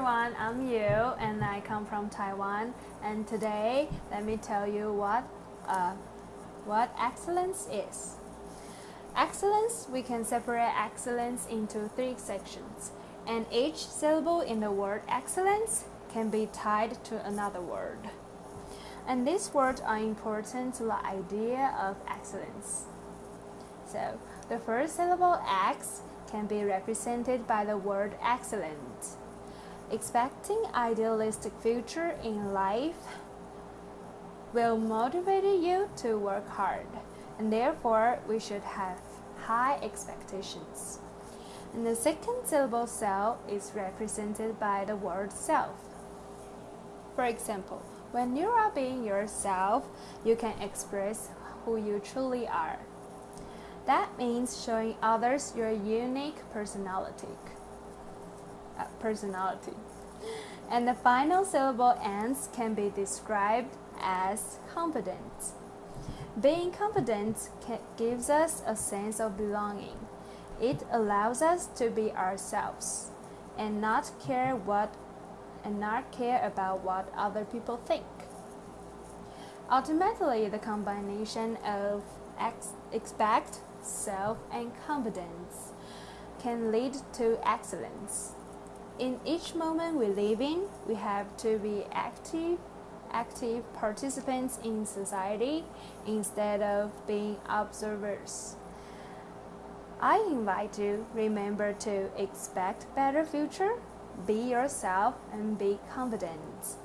everyone, I'm Yu and I come from Taiwan and today let me tell you what, uh, what excellence is. Excellence, we can separate excellence into three sections and each syllable in the word excellence can be tied to another word. And these words are important to the idea of excellence. So, the first syllable X can be represented by the word excellent. Expecting idealistic future in life will motivate you to work hard and therefore we should have high expectations. And the second syllable self is represented by the word self. For example, when you are being yourself, you can express who you truly are. That means showing others your unique personality. Personality. And the final syllable ends can be described as confident. Being confident gives us a sense of belonging. It allows us to be ourselves and not care what and not care about what other people think. Ultimately, the combination of ex expect, self, and confidence can lead to excellence. In each moment we live in, we have to be active, active participants in society instead of being observers. I invite you remember to expect better future, be yourself and be confident.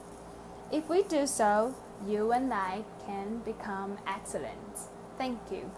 If we do so, you and I can become excellent. Thank you.